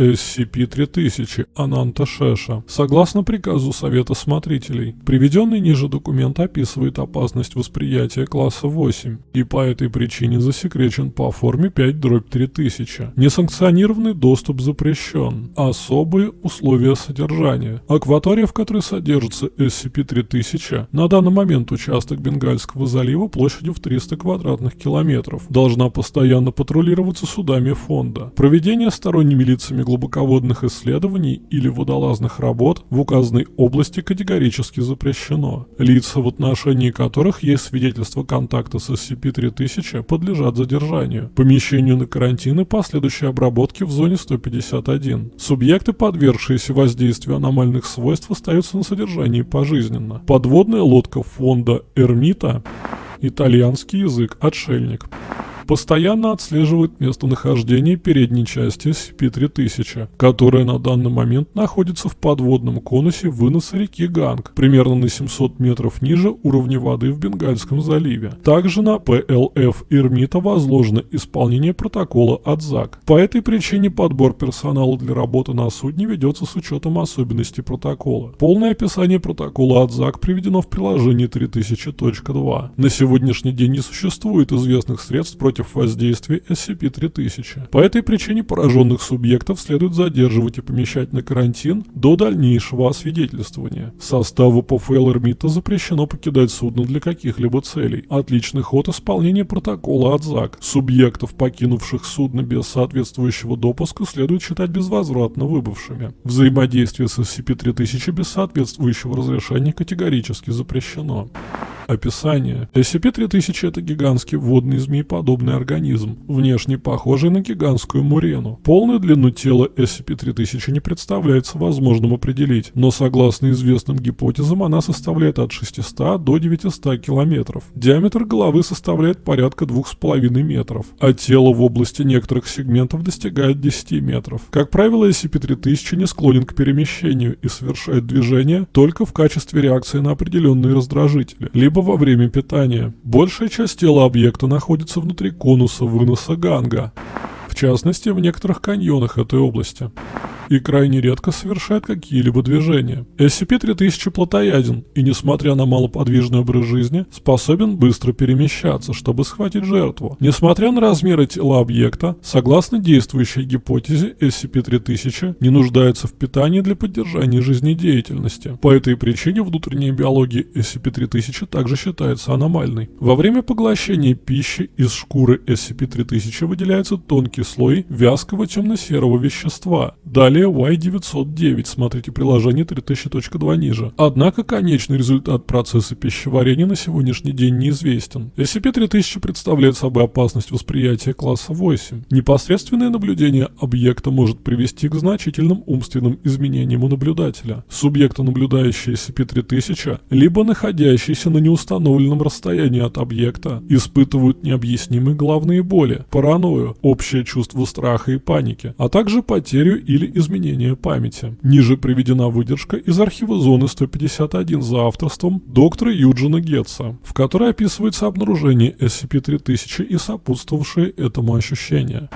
SCP-3000 Ананта Шеша. Согласно приказу Совета Смотрителей, приведенный ниже документ описывает опасность восприятия класса 8 и по этой причине засекречен по форме 5-3000. Несанкционированный доступ запрещен. Особые условия содержания. Акватория, в которой содержится SCP-3000, на данный момент участок Бенгальского залива площадью в 300 квадратных километров, должна постоянно патрулироваться судами фонда. Проведение сторонними лицами глубоководных исследований или водолазных работ в указанной области категорически запрещено. Лица, в отношении которых есть свидетельство контакта с SCP-3000, подлежат задержанию, помещению на карантин и последующей обработке в зоне 151. Субъекты, подвергшиеся воздействию аномальных свойств, остаются на содержании пожизненно. Подводная лодка фонда Эрмита Итальянский язык «Отшельник» постоянно отслеживает местонахождение передней части SCP-3000, которая на данный момент находится в подводном конусе выноса реки Ганг, примерно на 700 метров ниже уровня воды в Бенгальском заливе. Также на ПЛФ Ирмита возложено исполнение протокола от ЗАГ. По этой причине подбор персонала для работы на судне ведется с учетом особенностей протокола. Полное описание протокола от ЗАГ приведено в приложении 3000.2. На сегодняшний день не существует известных средств против против воздействия SCP-3000. По этой причине пораженных субъектов следует задерживать и помещать на карантин до дальнейшего освидетельствования. Составу ПФЛ Эрмита запрещено покидать судно для каких-либо целей. Отличный ход исполнения протокола от ЗАГ. Субъектов, покинувших судно без соответствующего допуска, следует считать безвозвратно выбывшими. Взаимодействие с SCP-3000 без соответствующего разрешения категорически запрещено. Описание. SCP-3000 это гигантский водный змееподобный организм, внешне похожий на гигантскую мурену. Полную длину тела SCP-3000 не представляется возможным определить, но согласно известным гипотезам она составляет от 600 до 900 километров. Диаметр головы составляет порядка 2,5 метров, а тело в области некоторых сегментов достигает 10 метров. Как правило, SCP-3000 не склонен к перемещению и совершает движение только в качестве реакции на определенные раздражители, либо либо во время питания. Большая часть тела объекта находится внутри конуса выноса ганга, в частности в некоторых каньонах этой области и крайне редко совершает какие-либо движения. SCP-3000 плотояден и, несмотря на малоподвижный образ жизни, способен быстро перемещаться, чтобы схватить жертву. Несмотря на размеры тела объекта, согласно действующей гипотезе, SCP-3000 не нуждается в питании для поддержания жизнедеятельности. По этой причине внутренняя биология SCP-3000 также считается аномальной. Во время поглощения пищи из шкуры SCP-3000 выделяется тонкий слой вязкого темно-серого вещества. Далее Y909, смотрите приложение 3000.2 ниже. Однако конечный результат процесса пищеварения на сегодняшний день неизвестен. SCP-3000 представляет собой опасность восприятия класса 8. Непосредственное наблюдение объекта может привести к значительным умственным изменениям у наблюдателя. Субъекты, наблюдающие SCP-3000, либо находящиеся на неустановленном расстоянии от объекта, испытывают необъяснимые головные боли, паранойю, общее чувство страха и паники, а также потерю или изменения памяти. Ниже приведена выдержка из архива зоны 151 за авторством доктора Юджина Гетца, в которой описывается обнаружение SCP-3000 и сопутствовавшие этому ощущения.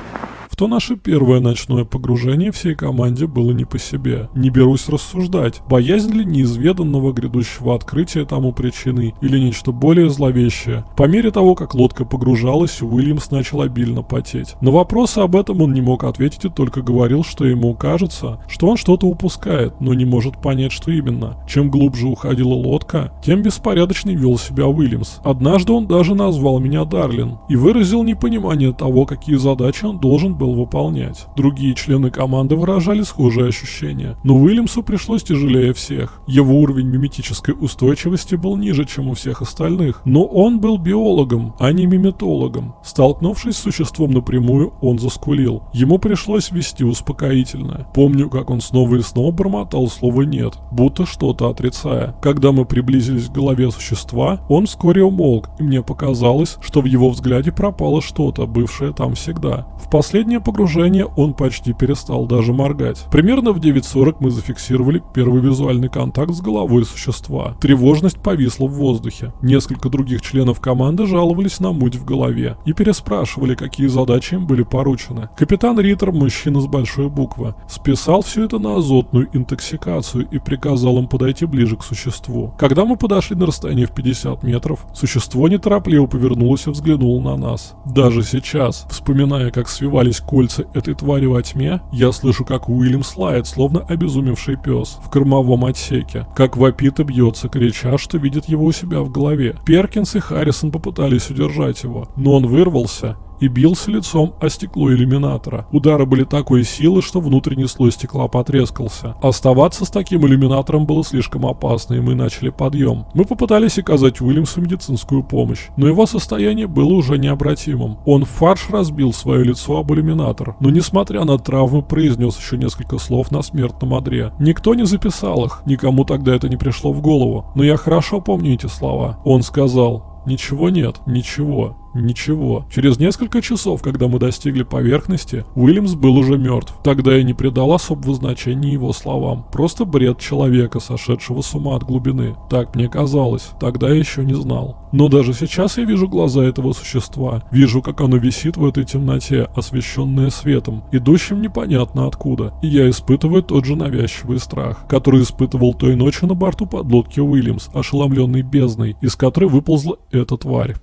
То наше первое ночное погружение всей команде было не по себе. Не берусь рассуждать, боязнь ли неизведанного грядущего открытия тому причиной или нечто более зловещее. По мере того, как лодка погружалась, Уильямс начал обильно потеть. На вопросы об этом он не мог ответить и только говорил, что ему кажется, что он что-то упускает, но не может понять, что именно. Чем глубже уходила лодка, тем беспорядочней вел себя Уильямс. Однажды он даже назвал меня Дарлин и выразил непонимание того, какие задачи он должен был был выполнять. Другие члены команды выражали схожие ощущения, но Уильямсу пришлось тяжелее всех. Его уровень миметической устойчивости был ниже, чем у всех остальных, но он был биологом, а не миметологом. Столкнувшись с существом напрямую, он заскулил. Ему пришлось вести успокоительное. Помню, как он снова и снова бормотал слово «нет», будто что-то отрицая. Когда мы приблизились к голове существа, он вскоре умолк, и мне показалось, что в его взгляде пропало что-то, бывшее там всегда. В последний раннее погружение он почти перестал даже моргать. Примерно в 9.40 мы зафиксировали первый визуальный контакт с головой существа. Тревожность повисла в воздухе. Несколько других членов команды жаловались на муть в голове и переспрашивали, какие задачи им были поручены. Капитан Риттер, мужчина с большой буквы, списал все это на азотную интоксикацию и приказал им подойти ближе к существу. Когда мы подошли на расстояние в 50 метров, существо неторопливо повернулось и взглянуло на нас. Даже сейчас, вспоминая, как свивались кольца этой твари во тьме, я слышу, как Уильям слает, словно обезумевший пес, в кормовом отсеке, как вопит и бьется, крича, что видит его у себя в голове. Перкинс и Харрисон попытались удержать его, но он вырвался и бился лицом о стекло иллюминатора. Удары были такой силы, что внутренний слой стекла потрескался. Оставаться с таким иллюминатором было слишком опасно, и мы начали подъем. Мы попытались оказать Уильямсу медицинскую помощь, но его состояние было уже необратимым. Он фарш разбил свое лицо об иллюминатор, но несмотря на травмы произнес еще несколько слов на смертном одре. Никто не записал их, никому тогда это не пришло в голову, но я хорошо помню эти слова. Он сказал «Ничего нет, ничего». Ничего. Через несколько часов, когда мы достигли поверхности, Уильямс был уже мертв. Тогда я не придал особого значения его словам. Просто бред человека, сошедшего с ума от глубины. Так мне казалось. Тогда я еще не знал. Но даже сейчас я вижу глаза этого существа. Вижу, как оно висит в этой темноте, освещенное светом, идущим непонятно откуда. И я испытываю тот же навязчивый страх, который испытывал той ночью на борту подлодки Уильямс, ошеломленный бездной, из которой выползла эта тварь.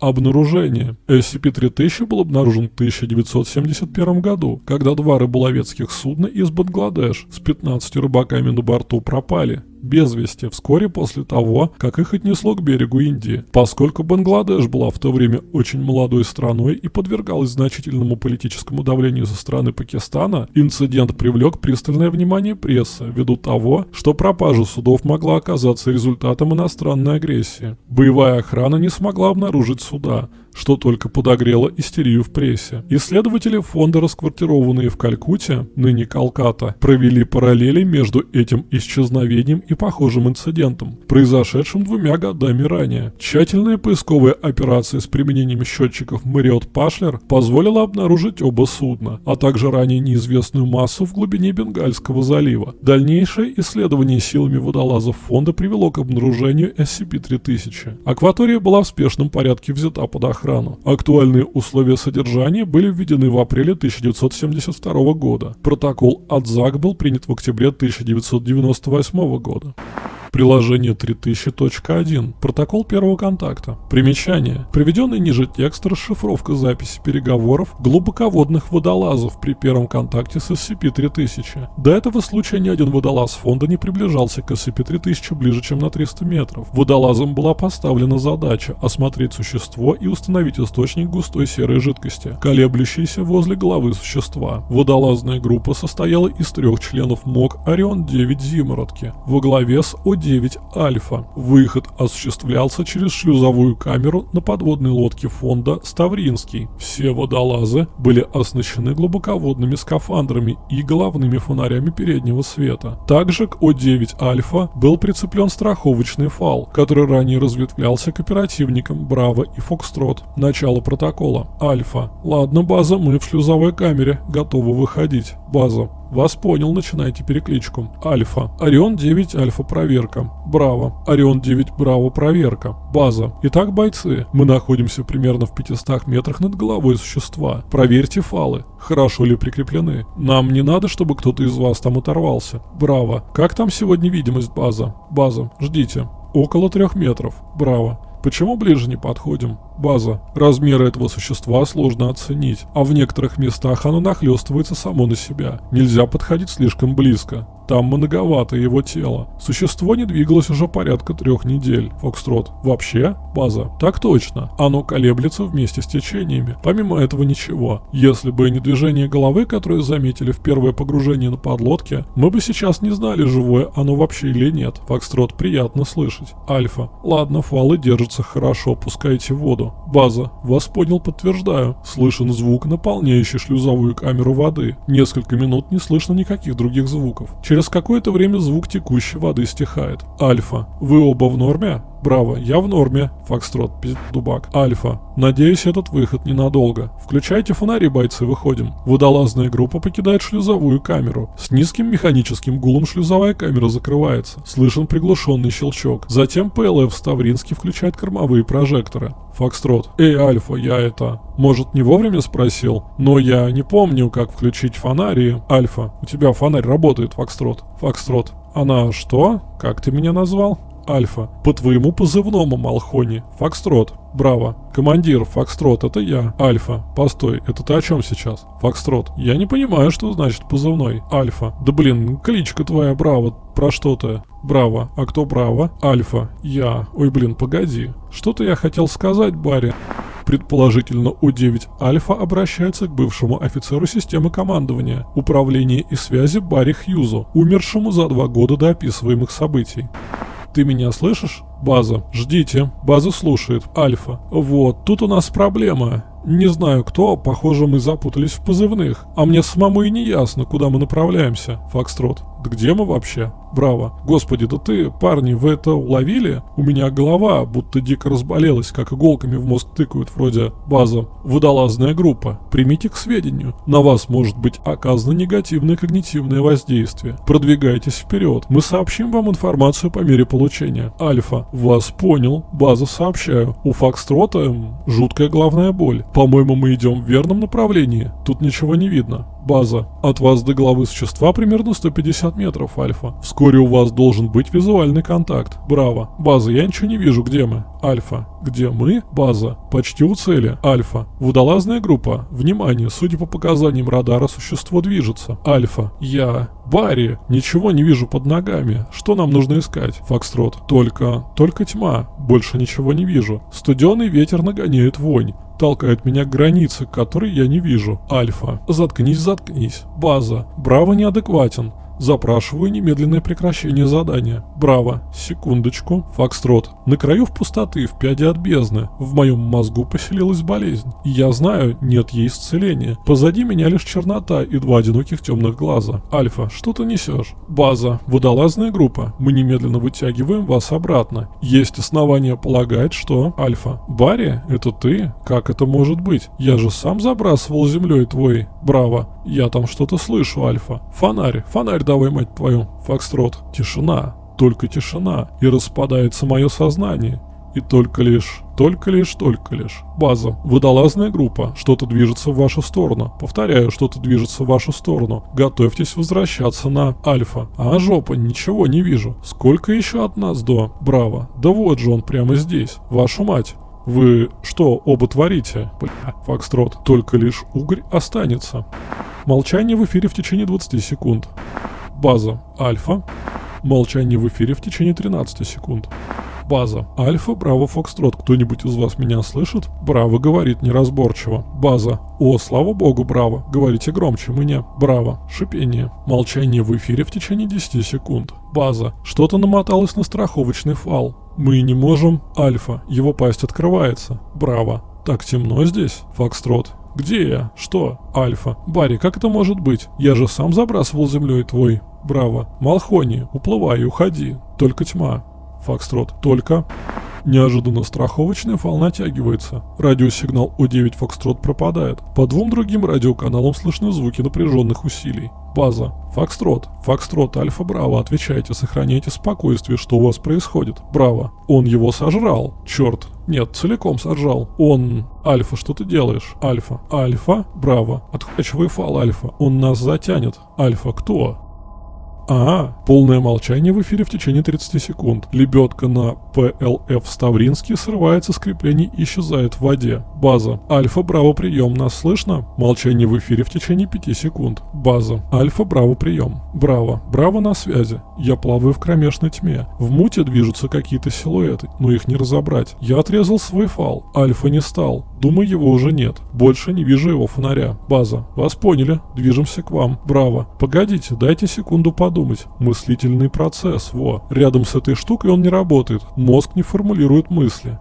Обнаружение. SCP-3000 был обнаружен в 1971 году, когда два рыболовецких судна из Бангладеш с 15 рыбаками на борту пропали без вести вскоре после того, как их отнесло к берегу Индии. Поскольку Бангладеш была в то время очень молодой страной и подвергалась значительному политическому давлению со стороны Пакистана, инцидент привлек пристальное внимание прессы ввиду того, что пропажа судов могла оказаться результатом иностранной агрессии. Боевая охрана не смогла обнаружить суда, что только подогрело истерию в прессе. Исследователи фонда, расквартированные в Калькутте, ныне Калката, провели параллели между этим исчезновением и похожим инцидентом, произошедшим двумя годами ранее. Тщательная поисковая операция с применением счетчиков Мэриот Пашлер позволила обнаружить оба судна, а также ранее неизвестную массу в глубине Бенгальского залива. Дальнейшее исследование силами водолазов фонда привело к обнаружению SCP-3000. Акватория была в спешном порядке взята под охрану охрану. Актуальные условия содержания были введены в апреле 1972 года. Протокол АДЗАК был принят в октябре 1998 года. Приложение 3000.1. Протокол первого контакта. Примечание. Приведенный ниже текст расшифровка записи переговоров глубоководных водолазов при первом контакте с SCP-3000. До этого случая ни один водолаз фонда не приближался к SCP-3000 ближе, чем на 300 метров. Водолазам была поставлена задача осмотреть существо и установить источник густой серой жидкости, колеблющейся возле головы существа. Водолазная группа состояла из трех членов МОК Орион-9 Зимородки во главе с О 9 Альфа. Выход осуществлялся через шлюзовую камеру на подводной лодке фонда Ставринский. Все водолазы были оснащены глубоководными скафандрами и головными фонарями переднего света. Также к О9 Альфа был прицеплен страховочный фал, который ранее разветвлялся к оперативникам Браво и Фокстрот. Начало протокола. Альфа. Ладно, база, мы в шлюзовой камере. Готовы выходить. База. Вас понял, начинайте перекличку. Альфа. Орион 9 Альфа проверка. Браво. Орион 9 Браво проверка. База. Итак, бойцы, мы находимся примерно в 500 метрах над головой существа. Проверьте фалы. Хорошо ли прикреплены? Нам не надо, чтобы кто-то из вас там оторвался. Браво. Как там сегодня видимость база? База. Ждите. Около трех метров. Браво. Почему ближе не подходим? База. Размеры этого существа сложно оценить, а в некоторых местах оно нахлестывается само на себя. Нельзя подходить слишком близко. Там многовато его тела. Существо не двигалось уже порядка трех недель. Фокстрот. Вообще? База. Так точно. Оно колеблется вместе с течениями. Помимо этого ничего. Если бы не движение головы, которое заметили в первое погружение на подлодке, мы бы сейчас не знали, живое оно вообще или нет. Фокстрот приятно слышать. Альфа. Ладно, фалы держатся хорошо, пускайте воду. База. Вас понял, подтверждаю. Слышен звук, наполняющий шлюзовую камеру воды. Несколько минут не слышно никаких других звуков. Через Через какое-то время звук текущей воды стихает. Альфа. Вы оба в норме? Браво, я в норме. Фокстрот, дубак. Альфа. Надеюсь, этот выход ненадолго. Включайте фонари, бойцы, выходим. Водолазная группа покидает шлюзовую камеру. С низким механическим гулом шлюзовая камера закрывается. Слышен приглушенный щелчок. Затем ПЛФ Ставринский включает кормовые прожекторы. Фокстрот. Эй, Альфа, я это... Может, не вовремя спросил? Но я не помню, как включить фонари. Альфа, у тебя фонарь работает, Фокстрот. Фокстрот. Она что? Как ты меня назвал? Альфа. По твоему позывному, Малхони. Фокстрот. Браво. Командир, Фокстрот, это я. Альфа. Постой, это ты о чем сейчас? Фокстрот. Я не понимаю, что значит позывной. Альфа. Да блин, кличка твоя, Браво. Про что ты? Браво. А кто Браво? Альфа. Я. Ой, блин, погоди. Что-то я хотел сказать, Барри. Предположительно, У-9 Альфа обращается к бывшему офицеру системы командования, управления и связи Барри Хьюзу, умершему за два года до описываемых событий. Ты меня слышишь? База. Ждите. База слушает. Альфа. Вот, тут у нас проблема. Не знаю кто, похоже мы запутались в позывных. А мне самому и не ясно, куда мы направляемся. Фокстрот. Да где мы вообще? Браво. Господи, да ты, парни, вы это уловили? У меня голова будто дико разболелась, как иголками в мозг тыкают вроде база. Водолазная группа. Примите к сведению. На вас может быть оказано негативное когнитивное воздействие. Продвигайтесь вперед. Мы сообщим вам информацию по мере получения. Альфа. Вас понял. База сообщаю. У Фокстрота жуткая главная боль. По-моему, мы идем в верном направлении. Тут ничего не видно. База. От вас до головы существа примерно 150 метров, Альфа. Вскоре у вас должен быть визуальный контакт. Браво. База, я ничего не вижу, где мы? Альфа. Где мы? База. Почти у цели. Альфа. Водолазная группа. Внимание, судя по показаниям радара, существо движется. Альфа. Я. Барри. Ничего не вижу под ногами. Что нам нужно искать? Фокстрот. Только... Только тьма. Больше ничего не вижу. Студеный ветер нагоняет вонь толкает меня к границе, которой я не вижу. Альфа. Заткнись, заткнись. База. Браво неадекватен. Запрашиваю немедленное прекращение задания. Браво. Секундочку. Фокстрот. На краю в пустоты, в пяде от бездны. В моем мозгу поселилась болезнь. Я знаю, нет ей исцеления. Позади меня лишь чернота и два одиноких темных глаза. Альфа, что ты несешь? База. Водолазная группа. Мы немедленно вытягиваем вас обратно. Есть основания полагать, что... Альфа. Барри, это ты? Как это может быть? Я же сам забрасывал землей твой. Браво. Я там что-то слышу, Альфа. Фонарь, фонарь давай, мать твою. Фокстрот. Тишина. Только тишина. И распадается мое сознание. И только лишь, только лишь, только лишь. База. Водолазная группа. Что-то движется в вашу сторону. Повторяю, что-то движется в вашу сторону. Готовьтесь возвращаться на Альфа. А жопа, ничего не вижу. Сколько еще от нас до? Браво. Да вот же он прямо здесь. Вашу мать. Вы что оба творите? Бля, Фокстрот. Только лишь угорь останется. Молчание в эфире в течение 20 секунд. База. Альфа. Молчание в эфире в течение 13 секунд. База. Альфа, Браво, Фокстрот. Кто-нибудь из вас меня слышит? Браво говорит неразборчиво. База. О, слава богу, Браво. Говорите громче мне. Браво. Шипение. Молчание в эфире в течение 10 секунд. База. Что-то намоталось на страховочный фал. Мы не можем. Альфа. Его пасть открывается. Браво. Так темно здесь. Фокстрот. Где я? Что? Альфа. Барри, как это может быть? Я же сам забрасывал землей твой. Браво. Малхони, уплывай, уходи. Только тьма. Фокстрот. Только... Неожиданно страховочный фал натягивается. Радиосигнал О9 Фокстрот пропадает. По двум другим радиоканалам слышны звуки напряженных усилий. База. Фокстрот. Фокстрот, Альфа Браво, отвечайте, сохраняйте спокойствие, что у вас происходит. Браво. Он его сожрал. Черт. Нет, целиком сожрал. Он... Альфа, что ты делаешь? Альфа. Альфа? Браво. Отхвачивай фал, Альфа. Он нас затянет. Альфа, кто? А, полное молчание в эфире в течение 30 секунд. Лебедка на ПЛФ Ставринский срывается с креплений и исчезает в воде. База. Альфа, браво, прием. Нас слышно? Молчание в эфире в течение 5 секунд. База. Альфа, браво, прием. Браво. Браво на связи. Я плаваю в кромешной тьме. В муте движутся какие-то силуэты, но их не разобрать. Я отрезал свой фал. Альфа не стал. Думаю, его уже нет. Больше не вижу его фонаря. База. Вас поняли. Движемся к вам. Браво. Погодите, дайте секунду подумать. Мыслительный процесс. Во. Рядом с этой штукой он не работает. Мозг не формулирует мысли.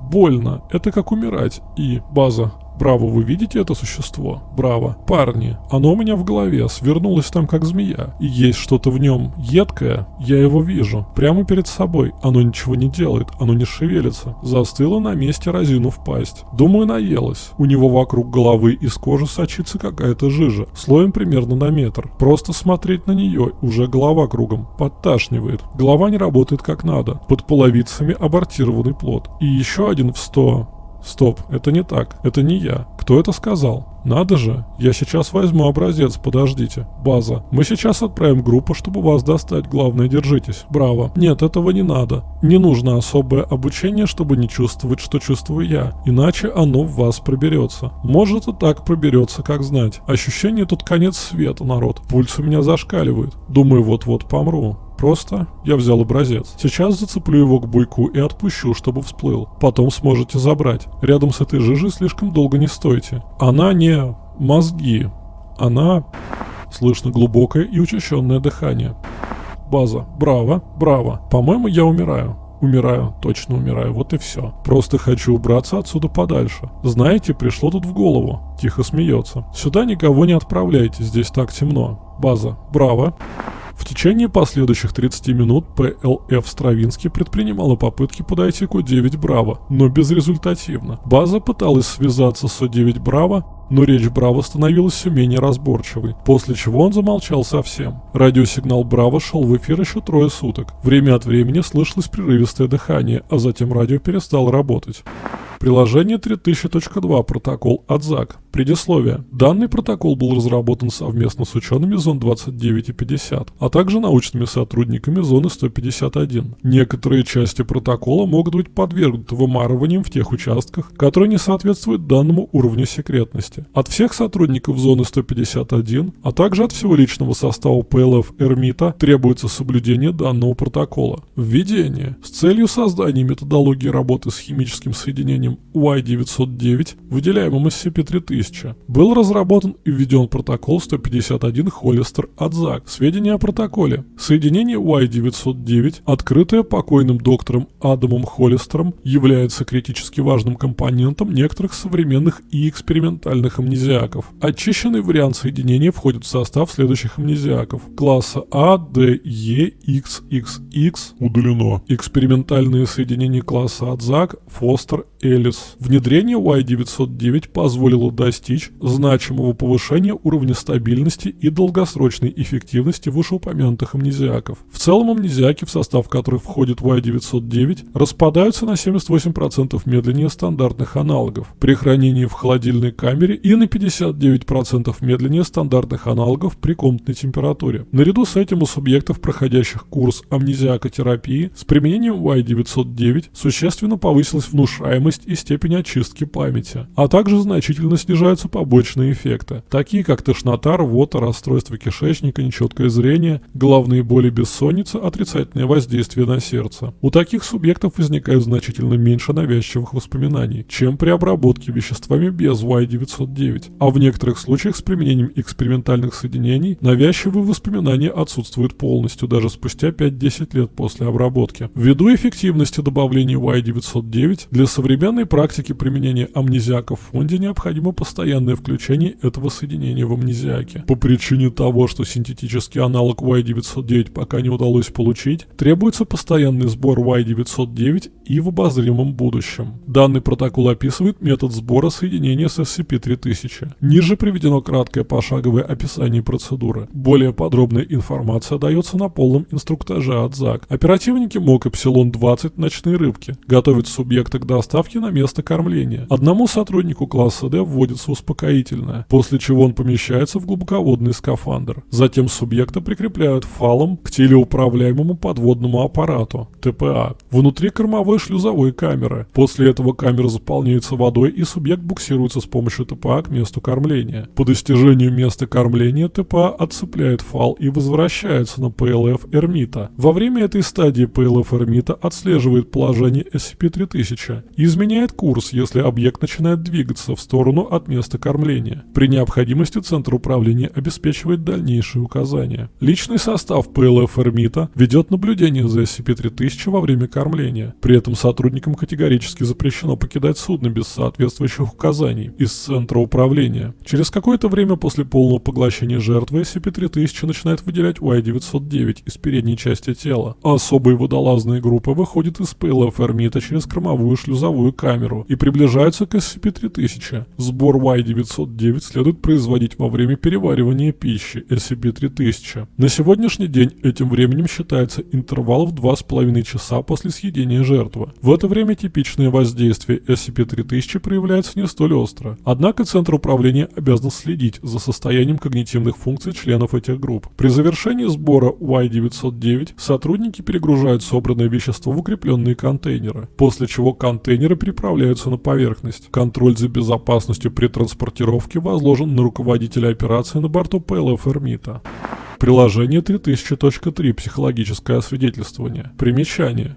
Больно. Это как умирать. И база. Браво, вы видите это существо? Браво. Парни, оно у меня в голове, свернулось там как змея. И есть что-то в нем едкое, я его вижу. Прямо перед собой. Оно ничего не делает, оно не шевелится. Застыло на месте, разинув пасть. Думаю, наелось. У него вокруг головы из кожи сочится какая-то жижа. Слоем примерно на метр. Просто смотреть на нее, уже голова кругом. Подташнивает. Голова не работает как надо. Под половицами абортированный плод. И еще один в сто Стоп, это не так, это не я. Кто это сказал? Надо же, я сейчас возьму образец, подождите. База, мы сейчас отправим группу, чтобы вас достать, главное держитесь. Браво. Нет, этого не надо. Не нужно особое обучение, чтобы не чувствовать, что чувствую я. Иначе оно в вас проберется. Может и так проберется, как знать. Ощущение тут конец света, народ. Пульс у меня зашкаливает. Думаю, вот-вот помру. Просто я взял образец. Сейчас зацеплю его к буйку и отпущу, чтобы всплыл. Потом сможете забрать. Рядом с этой жижей слишком долго не стойте. Она не мозги. Она... Слышно глубокое и учащенное дыхание. База. Браво, браво. По-моему, я умираю. Умираю, точно умираю, вот и все. Просто хочу убраться отсюда подальше. Знаете, пришло тут в голову. Тихо смеется. Сюда никого не отправляйте, здесь так темно. База. Браво. В течение последующих 30 минут ПЛФ Стравинский предпринимала попытки подойти к О9 Браво, но безрезультативно. База пыталась связаться с О9 Браво, но речь Браво становилась все менее разборчивой, после чего он замолчал совсем. Радиосигнал Браво шел в эфир еще трое суток. Время от времени слышалось прерывистое дыхание, а затем радио перестало работать. Приложение 3000.2 протокол от ЗАГ. Предисловие. Данный протокол был разработан совместно с учеными зон 29 и 50, а также научными сотрудниками зоны 151. Некоторые части протокола могут быть подвергнуты вымарываниям в тех участках, которые не соответствуют данному уровню секретности. От всех сотрудников зоны 151, а также от всего личного состава ПЛФ Эрмита требуется соблюдение данного протокола. Введение. С целью создания методологии работы с химическим соединением Y909, выделяемым SCP-3000, 1000. Был разработан и введен протокол 151 Холлистер от ЗАГ. Сведения о протоколе. Соединение Y909, открытое покойным доктором Адамом Холлистером, является критически важным компонентом некоторых современных и экспериментальных амнезиаков. Очищенный вариант соединения входит в состав следующих амнезиаков. Класса А, Д, Е, X, XX удалено. Экспериментальные соединения класса от ЗАГ, Фостер, Элис. Внедрение Y909 позволило достичь значимого повышения уровня стабильности и долгосрочной эффективности вышеупомянутых амнезиаков. В целом амнезиаки, в состав которых входит Y909, распадаются на 78% медленнее стандартных аналогов при хранении в холодильной камере и на 59% медленнее стандартных аналогов при комнатной температуре. Наряду с этим у субъектов, проходящих курс амнезиакотерапии, с применением Y909 существенно повысилась внушаемость и степень очистки памяти, а также значительно снижаются побочные эффекты, такие как тошнота, рвота, расстройство кишечника, нечеткое зрение, головные боли, бессонница, отрицательное воздействие на сердце. У таких субъектов возникает значительно меньше навязчивых воспоминаний, чем при обработке веществами без Y909, а в некоторых случаях с применением экспериментальных соединений навязчивые воспоминания отсутствуют полностью даже спустя 5-10 лет после обработки. Ввиду эффективности добавления Y909 для современной практики применения амнезиака в фонде необходимо постоянно постоянное включение этого соединения в амнезиаке. По причине того, что синтетический аналог Y909 пока не удалось получить, требуется постоянный сбор Y909 и в обозримом будущем. Данный протокол описывает метод сбора соединения с SCP-3000. Ниже приведено краткое пошаговое описание процедуры. Более подробная информация дается на полном инструктаже от ЗАГ. Оперативники МОК Эпсилон-20 «Ночные рыбки» готовят субъекта к доставке на место кормления. Одному сотруднику класса D вводится успокоительное, после чего он помещается в глубоководный скафандр. Затем субъекта прикрепляют фалом к телеуправляемому подводному аппарату, ТПА, внутри кормовой шлюзовой камеры. После этого камера заполняется водой и субъект буксируется с помощью ТПА к месту кормления. По достижению места кормления ТПА отцепляет фал и возвращается на ПЛФ Эрмита. Во время этой стадии ПЛФ Эрмита отслеживает положение SCP-3000 и изменяет меняет курс, если объект начинает двигаться в сторону от места кормления. При необходимости Центр управления обеспечивает дальнейшие указания. Личный состав ПЛФ «Эрмита» ведет наблюдение за SCP-3000 во время кормления. При этом сотрудникам категорически запрещено покидать судно без соответствующих указаний из Центра управления. Через какое-то время после полного поглощения жертвы SCP-3000 начинает выделять Y-909 из передней части тела. Особые водолазные группы выходят из ПЛФ «Эрмита» через кормовую шлюзовую камеру и приближаются к SCP-3000. Сбор Y-909 следует производить во время переваривания пищи SCP-3000. На сегодняшний день этим временем считается интервал в 2,5 часа после съедения жертвы. В это время типичное воздействие SCP-3000 проявляется не столь остро. Однако Центр управления обязан следить за состоянием когнитивных функций членов этих групп. При завершении сбора Y-909 сотрудники перегружают собранное вещество в укрепленные контейнеры, после чего контейнеры переправляются на поверхность. Контроль за безопасностью при транспортировке возложен на руководителя операции на борту ПЛФ «Эрмита». Приложение 3000.3 «Психологическое освидетельствование». Примечание.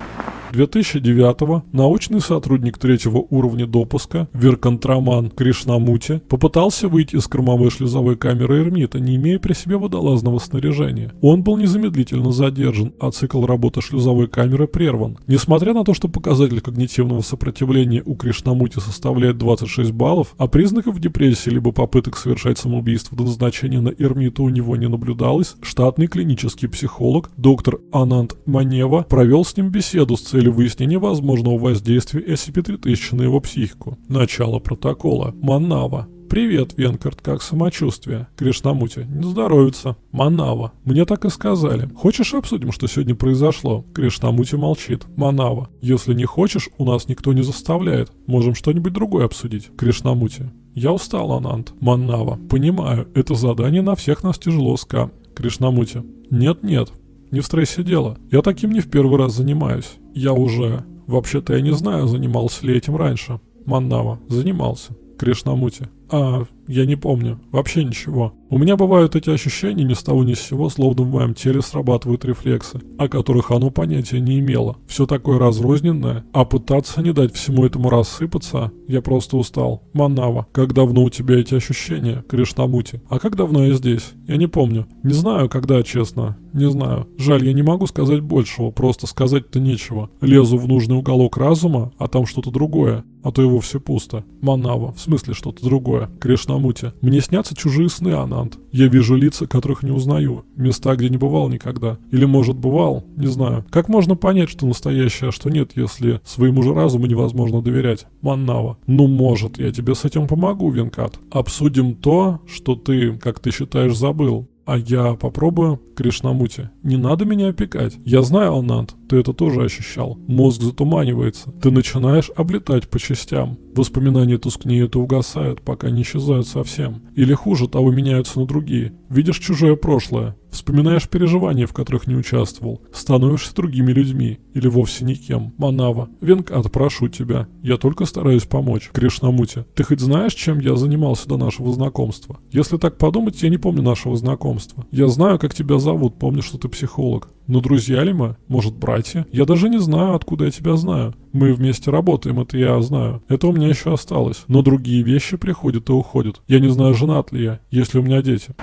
2009 научный сотрудник третьего уровня допуска Веркантраман Кришнамути попытался выйти из кормовой шлюзовой камеры Эрмита, не имея при себе водолазного снаряжения. Он был незамедлительно задержан, а цикл работы шлюзовой камеры прерван. Несмотря на то, что показатель когнитивного сопротивления у Кришнамути составляет 26 баллов, а признаков депрессии либо попыток совершать самоубийство до назначения на Эрмиту у него не наблюдалось, штатный клинический психолог доктор Анант Манева провел с ним беседу с целью выяснения возможного воздействия SCP-3000 на его психику. Начало протокола. Манава. «Привет, Венкарт, как самочувствие?» Кришнамути. «Не здоровится». Манава. «Мне так и сказали. Хочешь обсудим, что сегодня произошло?» Кришнамути молчит. Манава. «Если не хочешь, у нас никто не заставляет. Можем что-нибудь другое обсудить». Кришнамути. «Я устал, Анант». Манава. «Понимаю, это задание на всех нас тяжело, Ска». Кришнамути. «Нет-нет, не в стрессе дело. Я таким не в первый раз занимаюсь. Я уже... Вообще-то я не знаю, занимался ли этим раньше. Маннава. Занимался. Кришнамути. А, я не помню. Вообще ничего. У меня бывают эти ощущения ни с того ни с сего, словно в моем теле срабатывают рефлексы, о которых оно понятия не имело. Все такое разрозненное, а пытаться не дать всему этому рассыпаться, я просто устал. Манава, как давно у тебя эти ощущения, Кришнамути? А как давно я здесь? Я не помню. Не знаю, когда, честно. Не знаю. Жаль, я не могу сказать большего, просто сказать-то нечего. Лезу в нужный уголок разума, а там что-то другое. А то его все пусто. Манава, в смысле что-то другое. Кришнамути. Мне снятся чужие сны, Анант. Я вижу лица, которых не узнаю. Места, где не бывал никогда. Или может бывал, не знаю. Как можно понять, что настоящее, а что нет, если своему же разуму невозможно доверять? Маннава. Ну может, я тебе с этим помогу, Венкат. Обсудим то, что ты, как ты считаешь, забыл. А я попробую, Кришнамути. Не надо меня опекать. Я знаю, Анант, ты это тоже ощущал. Мозг затуманивается. Ты начинаешь облетать по частям. Воспоминания тускнеют и угасают, пока не исчезают совсем. Или хуже того, меняются на другие. Видишь чужое прошлое. Вспоминаешь переживания, в которых не участвовал. Становишься другими людьми. Или вовсе никем. Манава. Венкат, прошу тебя. Я только стараюсь помочь. Кришнамути. Ты хоть знаешь, чем я занимался до нашего знакомства? Если так подумать, я не помню нашего знакомства. Я знаю, как тебя зовут, помню, что ты психолог. Но друзья ли мы? Может, братья? Я даже не знаю, откуда я тебя знаю. Мы вместе работаем, это я знаю. Это у меня еще осталось. Но другие вещи приходят и уходят. Я не знаю, женат ли я, есть ли у меня дети.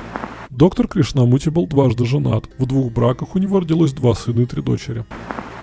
Доктор Кришнамути был дважды женат. В двух браках у него родилось два сына и три дочери.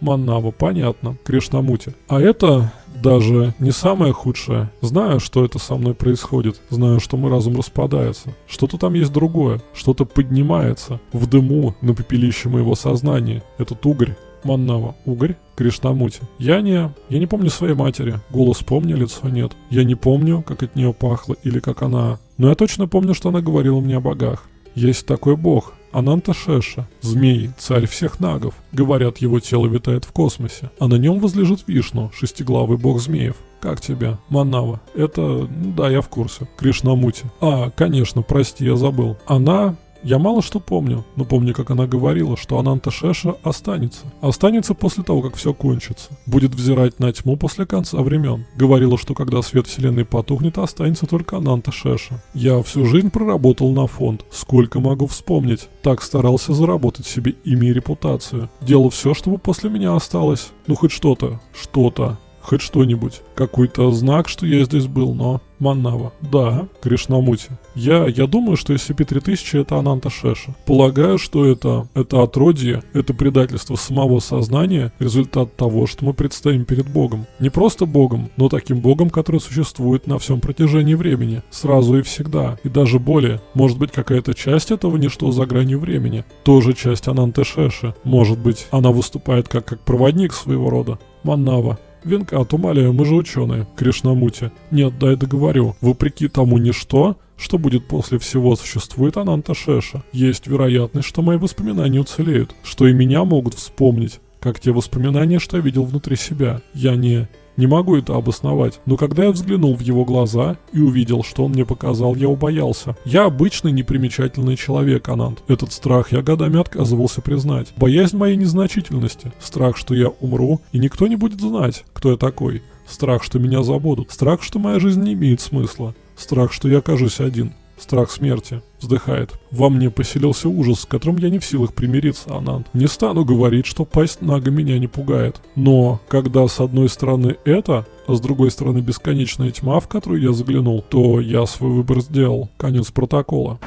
Маннава, понятно. Кришнамути. А это даже не самое худшее. Знаю, что это со мной происходит. Знаю, что мой разум распадается. Что-то там есть другое. Что-то поднимается. В дыму на пепелище моего сознания. Этот угорь. Маннава. Угорь? Кришнамути. Я не... Я не помню своей матери. Голос помню, лицо нет. Я не помню, как от нее пахло или как она... Но я точно помню, что она говорила мне о богах. Есть такой бог, Ананта Шеша, змей, царь всех нагов. Говорят, его тело витает в космосе, а на нем возлежит Вишну, шестиглавый бог змеев. Как тебя? Манава. Это... Ну да, я в курсе. Кришнамути. А, конечно, прости, я забыл. Она я мало что помню, но помню, как она говорила, что Ананта Шеша останется. Останется после того, как все кончится. Будет взирать на тьму после конца времен. Говорила, что когда свет вселенной потухнет, останется только Ананта Шеша. Я всю жизнь проработал на фонд. Сколько могу вспомнить. Так старался заработать себе имя и репутацию. Делал все, чтобы после меня осталось. Ну хоть что-то. Что-то Хоть что-нибудь. Какой-то знак, что я здесь был, но... Маннава. Да, Кришнамути. Я, я думаю, что SCP-3000 это Ананта Шеша. Полагаю, что это, это отродье, это предательство самого сознания, результат того, что мы предстоим перед Богом. Не просто Богом, но таким Богом, который существует на всем протяжении времени, сразу и всегда, и даже более. Может быть, какая-то часть этого ничто за гранью времени. Тоже часть Ананта Шеши. Может быть, она выступает как, как проводник своего рода. Маннава. Венкат, умоляю, мы же ученые, Кришнамути. Нет, дай договорю. Вопреки тому ничто, что будет после всего, существует Ананта Шеша. Есть вероятность, что мои воспоминания уцелеют, что и меня могут вспомнить, как те воспоминания, что я видел внутри себя. Я не... Не могу это обосновать, но когда я взглянул в его глаза и увидел, что он мне показал, я убоялся. Я обычный непримечательный человек, Анант. Этот страх я годами отказывался признать. Боязнь моей незначительности. Страх, что я умру, и никто не будет знать, кто я такой. Страх, что меня забудут. Страх, что моя жизнь не имеет смысла. Страх, что я окажусь один. Страх смерти. Вздыхает. Во мне поселился ужас, с которым я не в силах примириться, Ананд. Не стану говорить, что пасть Нага меня не пугает. Но, когда с одной стороны это, а с другой стороны бесконечная тьма, в которую я заглянул, то я свой выбор сделал. Конец протокола.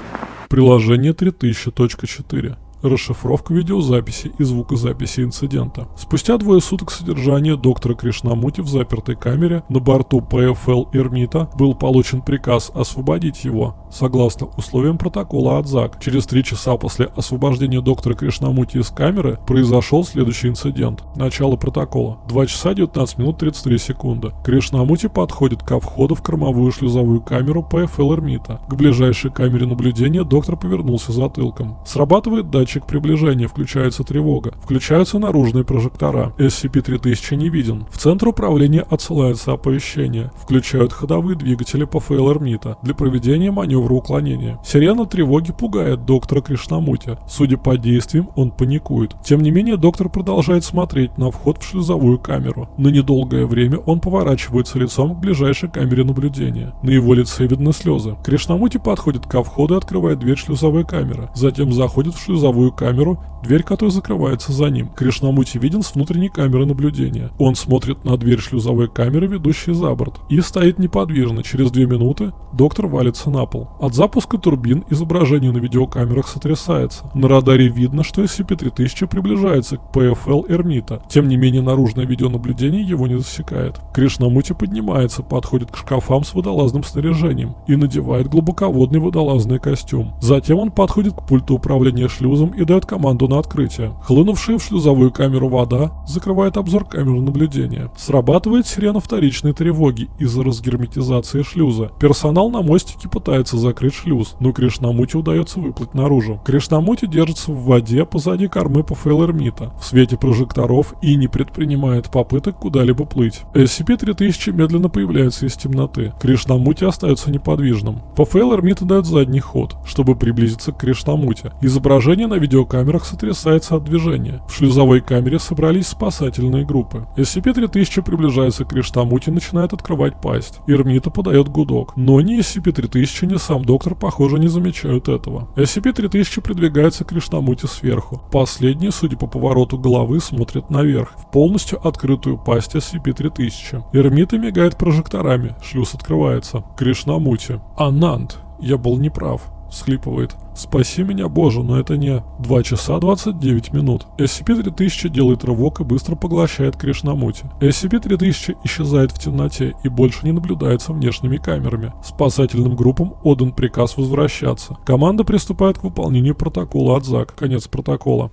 Приложение 3000.4 расшифровка видеозаписи и звукозаписи инцидента. Спустя двое суток содержания доктора Кришнамути в запертой камере на борту ПФЛ Эрмита был получен приказ освободить его, согласно условиям протокола АДЗАК. Через три часа после освобождения доктора Кришнамути из камеры произошел следующий инцидент. Начало протокола. 2 часа 19 минут 33 секунды. Кришнамути подходит ко входу в кормовую шлюзовую камеру ПФЛ Эрмита. К ближайшей камере наблюдения доктор повернулся затылком. Срабатывает датчик датчик приближения, включается тревога. Включаются наружные прожектора. SCP-3000 не виден. В центр управления отсылается оповещение. Включают ходовые двигатели по ФЛР МИТа для проведения маневра уклонения. Сирена тревоги пугает доктора Кришнамути. Судя по действиям, он паникует. Тем не менее, доктор продолжает смотреть на вход в шлюзовую камеру. На недолгое время он поворачивается лицом к ближайшей камере наблюдения. На его лице видны слезы. Кришнамути подходит ко входу и открывает дверь шлюзовой камеры. Затем заходит в шлюзовую боковую камеру, дверь которой закрывается за ним. Кришнамути виден с внутренней камеры наблюдения. Он смотрит на дверь шлюзовой камеры, ведущей за борт, и стоит неподвижно. Через две минуты доктор валится на пол. От запуска турбин изображение на видеокамерах сотрясается. На радаре видно, что SCP-3000 приближается к ПФЛ Эрмита. Тем не менее, наружное видеонаблюдение его не засекает. Кришнамути поднимается, подходит к шкафам с водолазным снаряжением и надевает глубоководный водолазный костюм. Затем он подходит к пульту управления шлюзом и дает команду на открытие. Хлынувшая в шлюзовую камеру вода закрывает обзор камеры наблюдения. Срабатывает сирена вторичной тревоги из-за разгерметизации шлюза. Персонал на мостике пытается закрыть шлюз, но Кришнамути удается выплыть наружу. Кришнамути держится в воде позади кормы по Фейлермита, в свете прожекторов и не предпринимает попыток куда-либо плыть. SCP-3000 медленно появляется из темноты. Кришнамути остается неподвижным. По Фейлермита дает задний ход, чтобы приблизиться к Кришнамути. Изображение на видеокамерах сотрясается от движения. В шлюзовой камере собрались спасательные группы. SCP-3000 приближается к Криштамути и начинает открывать пасть. Ирмита подает гудок. Но ни SCP-3000, ни сам доктор, похоже, не замечают этого. SCP-3000 придвигается к Криштамути сверху. Последний, судя по повороту головы, смотрит наверх, в полностью открытую пасть SCP-3000. Ирмита мигает прожекторами, шлюз открывается. Кришнамути. Ананд. Я был неправ всхлипывает. «Спаси меня, Боже, но это не...» 2 часа 29 минут. SCP-3000 делает рывок и быстро поглощает Кришнамути. SCP-3000 исчезает в темноте и больше не наблюдается внешними камерами. Спасательным группам отдан приказ возвращаться. Команда приступает к выполнению протокола от ЗАК. Конец протокола.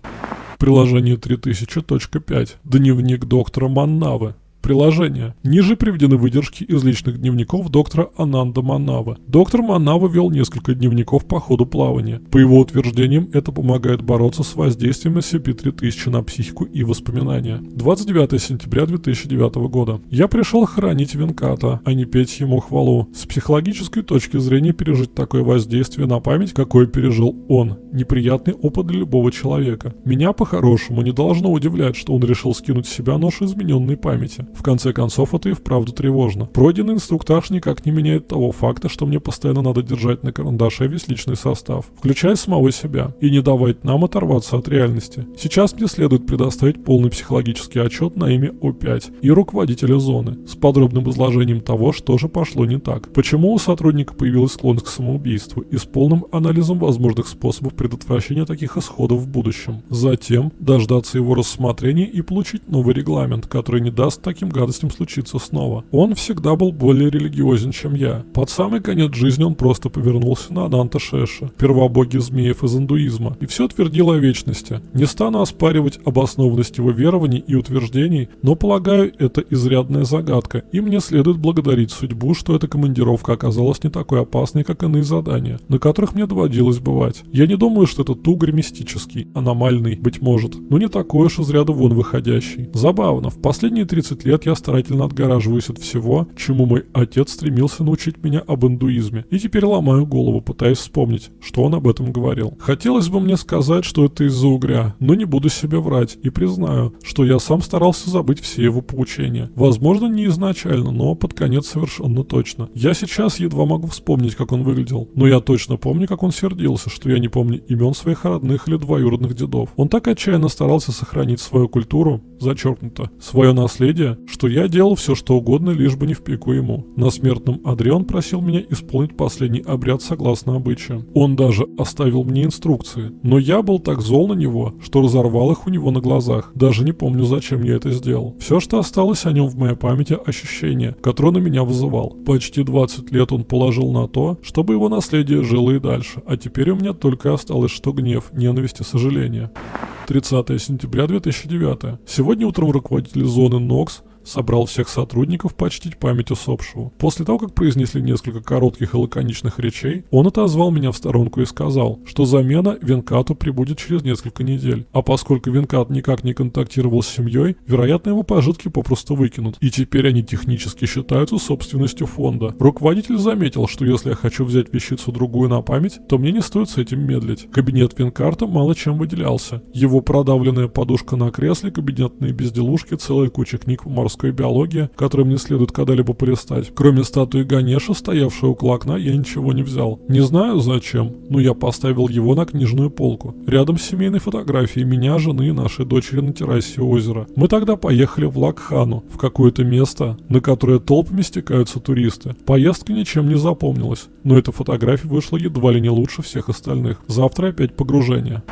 Приложение 3000.5. Дневник доктора Маннавы. Приложение. Ниже приведены выдержки из личных дневников доктора Ананда Манава. Доктор Манава вел несколько дневников по ходу плавания. По его утверждениям, это помогает бороться с воздействием SCP-3000 на психику и воспоминания. 29 сентября 2009 года. Я пришел хранить Венката, а не петь ему хвалу. С психологической точки зрения пережить такое воздействие на память, какое пережил он. Неприятный опыт для любого человека. Меня по-хорошему не должно удивлять, что он решил скинуть с себя нож измененной памяти. В конце концов, это и вправду тревожно. Пройденный инструктаж никак не меняет того факта, что мне постоянно надо держать на карандаше весь личный состав, включая самого себя, и не давать нам оторваться от реальности. Сейчас мне следует предоставить полный психологический отчет на имя О5 и руководителя зоны, с подробным изложением того, что же пошло не так, почему у сотрудника появилась склонность к самоубийству и с полным анализом возможных способов предотвращения таких исходов в будущем. Затем дождаться его рассмотрения и получить новый регламент, который не даст таким гадостям случиться снова. Он всегда был более религиозен, чем я. Под самый конец жизни он просто повернулся на Ананта Шеша, первобоги змеев из индуизма, и все твердил о вечности. Не стану оспаривать обоснованность его верований и утверждений, но полагаю, это изрядная загадка, и мне следует благодарить судьбу, что эта командировка оказалась не такой опасной, как иные задания, на которых мне доводилось бывать. Я не думаю, что это тугрь мистический, аномальный, быть может, но не такой уж из ряда вон выходящий. Забавно, в последние 30 лет я старательно отгораживаюсь от всего, чему мой отец стремился научить меня об индуизме, и теперь ломаю голову, пытаясь вспомнить, что он об этом говорил. Хотелось бы мне сказать, что это из-за угря, но не буду себе врать и признаю, что я сам старался забыть все его поучения. Возможно, не изначально, но под конец совершенно точно. Я сейчас едва могу вспомнить, как он выглядел, но я точно помню, как он сердился, что я не помню имен своих родных или двоюродных дедов. Он так отчаянно старался сохранить свою культуру, зачеркнуто, свое наследие, что я делал все, что угодно, лишь бы не в пику ему. На смертном одре он просил меня исполнить последний обряд согласно обычаю. Он даже оставил мне инструкции, но я был так зол на него, что разорвал их у него на глазах. Даже не помню, зачем я это сделал. Все, что осталось о нем в моей памяти, ощущение, которое на меня вызывал. Почти 20 лет он положил на то, чтобы его наследие жило и дальше, а теперь у меня только осталось что гнев, ненависть и сожаление. 30 сентября 2009. Сегодня утром руководитель зоны НОКС собрал всех сотрудников почтить память усопшего. После того, как произнесли несколько коротких и лаконичных речей, он отозвал меня в сторонку и сказал, что замена Венкату прибудет через несколько недель. А поскольку Венкат никак не контактировал с семьей, вероятно его пожитки попросту выкинут. И теперь они технически считаются собственностью фонда. Руководитель заметил, что если я хочу взять вещицу другую на память, то мне не стоит с этим медлить. Кабинет Венкарта мало чем выделялся. Его продавленная подушка на кресле, кабинетные безделушки, целая куча книг по морской морской биологии, которые мне следует когда-либо полистать. Кроме статуи Ганеша, стоявшей около окна, я ничего не взял. Не знаю зачем, но я поставил его на книжную полку. Рядом с семейной фотографией меня, жены и нашей дочери на террасе озера. Мы тогда поехали в Лакхану, в какое-то место, на которое толпами стекаются туристы. Поездка ничем не запомнилась, но эта фотография вышла едва ли не лучше всех остальных. Завтра опять погружение.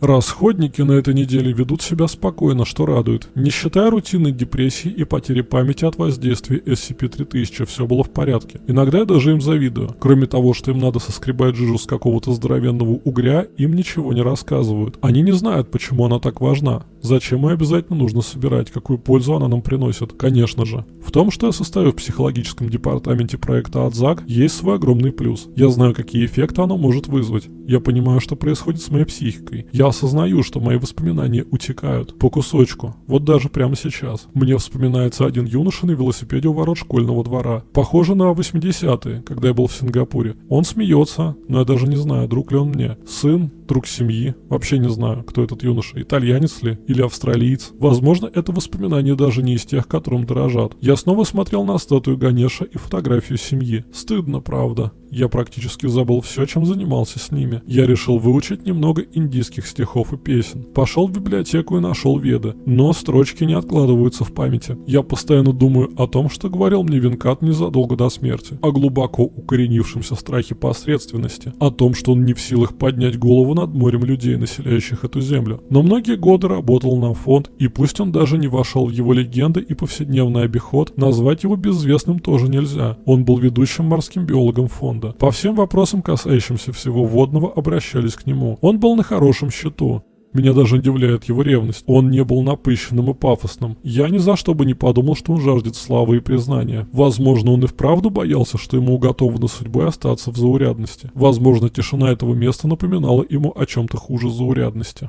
Расходники на этой неделе ведут себя спокойно, что радует. Не считая рутинной депрессии и потери памяти от воздействия SCP-3000, все было в порядке. Иногда я даже им завидую. Кроме того, что им надо соскребать жижу с какого-то здоровенного угря, им ничего не рассказывают. Они не знают, почему она так важна. Зачем ее обязательно нужно собирать, какую пользу она нам приносит? Конечно же. В том, что я состою в психологическом департаменте проекта Адзак, есть свой огромный плюс. Я знаю, какие эффекты оно может вызвать. Я понимаю, что происходит с моей психикой. Я осознаю, что мои воспоминания утекают по кусочку. Вот даже прямо сейчас. Мне вспоминается один юноша на велосипеде у ворот школьного двора. Похоже на 80-е, когда я был в Сингапуре. Он смеется, но я даже не знаю, друг ли он мне. Сын, друг семьи. Вообще не знаю, кто этот юноша. Итальянец ли? Или австралиец? Возможно, это воспоминание даже не из тех, которым дорожат. Я снова смотрел на статую Ганеша и фотографию семьи. Стыдно, правда. Я практически забыл все, чем занимался с ними. Я решил выучить немного индийских стихов и песен. Пошел в библиотеку и нашел веды, но строчки не откладываются в памяти. Я постоянно думаю о том, что говорил мне Винкат незадолго до смерти, о глубоко укоренившемся страхе посредственности, о том, что он не в силах поднять голову над морем людей, населяющих эту землю. Но многие годы работал на фонд, и пусть он даже не вошел в его легенды и повседневный обиход, назвать его безвестным тоже нельзя. Он был ведущим морским биологом фонда фонда. По всем вопросам, касающимся всего водного, обращались к нему. Он был на хорошем счету. Меня даже удивляет его ревность. Он не был напыщенным и пафосным. Я ни за что бы не подумал, что он жаждет славы и признания. Возможно, он и вправду боялся, что ему уготовано судьбой остаться в заурядности. Возможно, тишина этого места напоминала ему о чем-то хуже заурядности.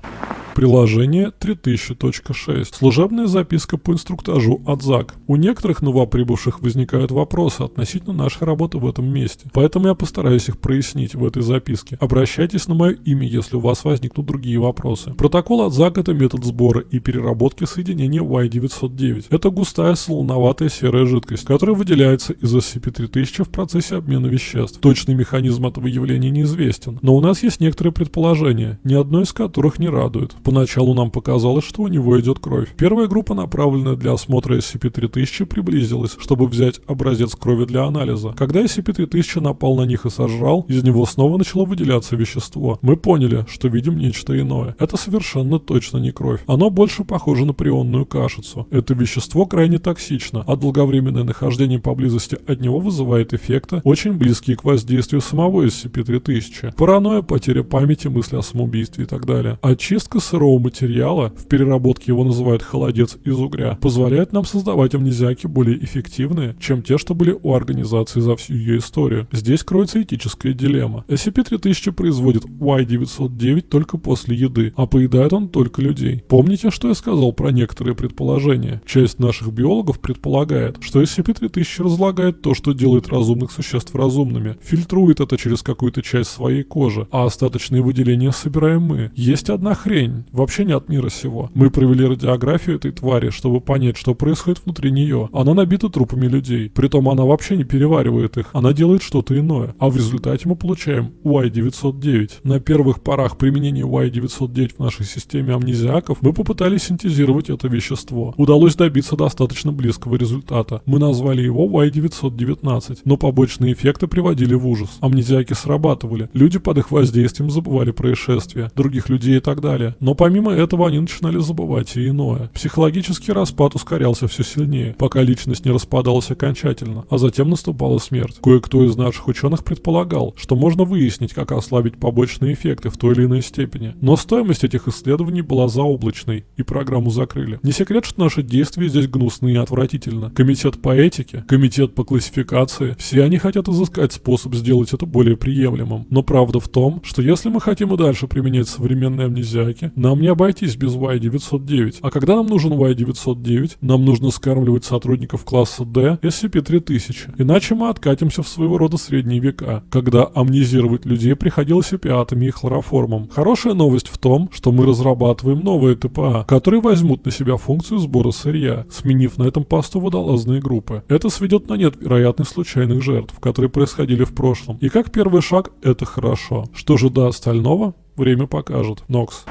Приложение 3000.6. Служебная записка по инструктажу от ЗАГ. У некоторых новоприбывших возникают вопросы относительно нашей работы в этом месте, поэтому я постараюсь их прояснить в этой записке. Обращайтесь на мое имя, если у вас возникнут другие вопросы. Протокол от ЗАГ это метод сбора и переработки соединения Y909. Это густая солоноватая серая жидкость, которая выделяется из SCP-3000 в процессе обмена веществ. Точный механизм этого явления неизвестен, но у нас есть некоторые предположения, ни одно из которых не радует. Поначалу нам показалось, что у него идет кровь. Первая группа, направленная для осмотра SCP-3000, приблизилась, чтобы взять образец крови для анализа. Когда SCP-3000 напал на них и сожрал, из него снова начало выделяться вещество. Мы поняли, что видим нечто иное. Это совершенно точно не кровь. Оно больше похоже на прионную кашицу. Это вещество крайне токсично, а долговременное нахождение поблизости от него вызывает эффекты, очень близкие к воздействию самого SCP-3000. Паранойя, потеря памяти, мысли о самоубийстве и так далее. Очистка сырого материала, в переработке его называют холодец из угря, позволяет нам создавать амнезиаки более эффективные, чем те, что были у организации за всю ее историю. Здесь кроется этическая дилемма. SCP-3000 производит Y-909 только после еды, а поедает он только людей. Помните, что я сказал про некоторые предположения? Часть наших биологов предполагает, что SCP-3000 разлагает то, что делает разумных существ разумными, фильтрует это через какую-то часть своей кожи, а остаточные выделения собираем мы. Есть одна хрень, вообще не от мира сего. Мы провели радиографию этой твари, чтобы понять, что происходит внутри нее. Она набита трупами людей. Притом она вообще не переваривает их, она делает что-то иное. А в результате мы получаем Y-909. На первых порах применения Y-909 в нашей системе амнезиаков мы попытались синтезировать это вещество. Удалось добиться достаточно близкого результата. Мы назвали его Y-919, но побочные эффекты приводили в ужас. Амнезиаки срабатывали. Люди под их воздействием забывали происшествия, других людей и так далее. Но помимо этого они начинали забывать и иное. Психологический распад ускорялся все сильнее, пока личность не распадалась окончательно, а затем наступала смерть. Кое-кто из наших ученых предполагал, что можно выяснить, как ослабить побочные эффекты в той или иной степени. Но стоимость этих исследований была заоблачной, и программу закрыли. Не секрет, что наши действия здесь гнусны и отвратительно. Комитет по этике, комитет по классификации, все они хотят изыскать способ сделать это более приемлемым. Но правда в том, что если мы хотим и дальше применять современные амнезиаки, нам не обойтись без Y-909. А когда нам нужен Y-909, нам нужно скармливать сотрудников класса D SCP-3000. Иначе мы откатимся в своего рода средние века, когда амнезировать людей приходилось опиатами и хлороформом. Хорошая новость в том, что мы разрабатываем новые ТПА, которые возьмут на себя функцию сбора сырья, сменив на этом посту водолазные группы. Это сведет на нет вероятность случайных жертв, которые происходили в прошлом. И как первый шаг, это хорошо. Что же до остального? Время покажет. Нокс.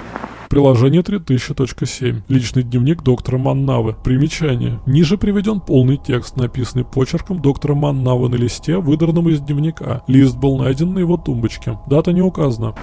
Приложение 3000.7. Личный дневник доктора Маннавы. Примечание. Ниже приведен полный текст, написанный почерком доктора Маннавы на листе, выдранном из дневника. Лист был найден на его тумбочке. Дата не указана.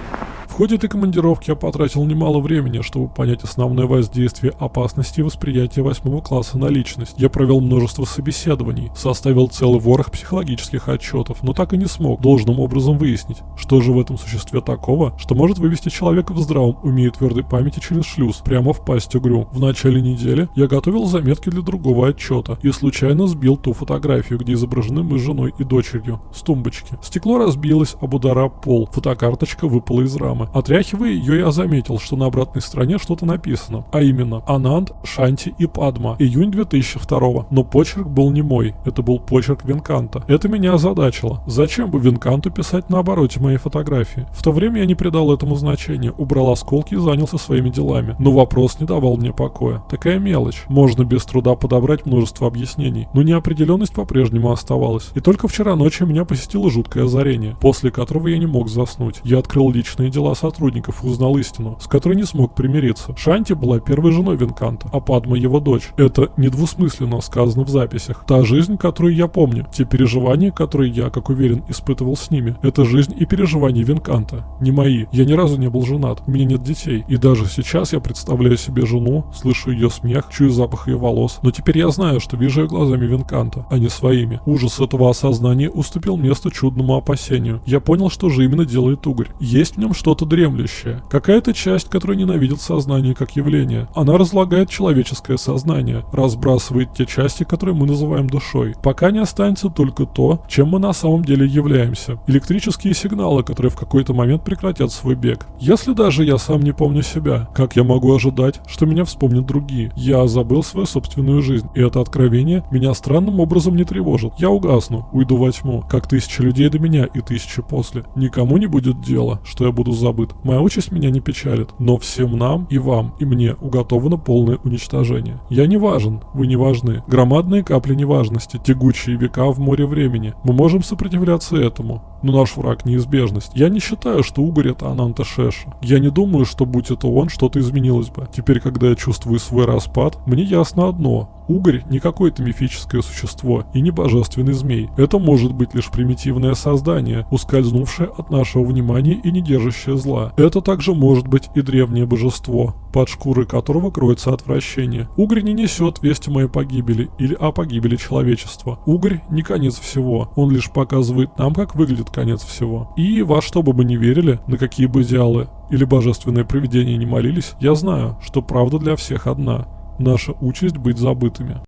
Ходе этой командировки я потратил немало времени, чтобы понять основное воздействие опасности восприятия восьмого класса на личность. Я провел множество собеседований, составил целый ворох психологических отчетов, но так и не смог должным образом выяснить, что же в этом существе такого, что может вывести человека в здравом уме и твердой памяти через шлюз, прямо в пасть угрю. В начале недели я готовил заметки для другого отчета и случайно сбил ту фотографию, где изображены мы с женой и дочерью, с тумбочки. Стекло разбилось об удара пол, фотокарточка выпала из рамы формы. Отряхивая ее, я заметил, что на обратной стороне что-то написано, а именно Ананд, Шанти и Падма, июнь 2002 Но почерк был не мой, это был почерк Винканта. Это меня озадачило. Зачем бы Винканту писать на обороте моей фотографии? В то время я не придал этому значения, убрал осколки и занялся своими делами. Но вопрос не давал мне покоя. Такая мелочь. Можно без труда подобрать множество объяснений, но неопределенность по-прежнему оставалась. И только вчера ночью меня посетило жуткое озарение, после которого я не мог заснуть. Я открыл личные дела сотрудников узнал истину, с которой не смог примириться. Шанти была первой женой Винканта, а Падма его дочь. Это недвусмысленно сказано в записях. Та жизнь, которую я помню, те переживания, которые я, как уверен, испытывал с ними, это жизнь и переживания Винканта, не мои. Я ни разу не был женат, у меня нет детей. И даже сейчас я представляю себе жену, слышу ее смех, чую запах ее волос. Но теперь я знаю, что вижу ее глазами Винканта, а не своими. Ужас этого осознания уступил место чудному опасению. Я понял, что же именно делает угорь. Есть в нем что-то что-то дремлющее, какая-то часть, которая ненавидит сознание как явление. Она разлагает человеческое сознание, разбрасывает те части, которые мы называем душой, пока не останется только то, чем мы на самом деле являемся. Электрические сигналы, которые в какой-то момент прекратят свой бег. Если даже я сам не помню себя, как я могу ожидать, что меня вспомнят другие? Я забыл свою собственную жизнь, и это откровение меня странным образом не тревожит. Я угасну, уйду во тьму, как тысячи людей до меня и тысячи после. Никому не будет дела, что я буду забыт. Моя участь меня не печалит, но всем нам и вам, и мне уготовано полное уничтожение. Я не важен, вы не важны. Громадные капли неважности, тягучие века в море времени. Мы можем сопротивляться этому, но наш враг неизбежность. Я не считаю, что Угорь это Ананта Шеша. Я не думаю, что будь это он, что-то изменилось бы. Теперь, когда я чувствую свой распад, мне ясно одно. Угорь не какое-то мифическое существо и не божественный змей. Это может быть лишь примитивное создание, ускользнувшее от нашего внимания и не держащее зла. Это также может быть и древнее божество, под шкурой которого кроется отвращение. Угорь не несет вести моей погибели или о погибели человечества. Угорь не конец всего, он лишь показывает нам, как выглядит конец всего. И во что бы мы ни верили, на какие бы идеалы или божественные провидения не молились, я знаю, что правда для всех одна. Наша участь быть забытыми.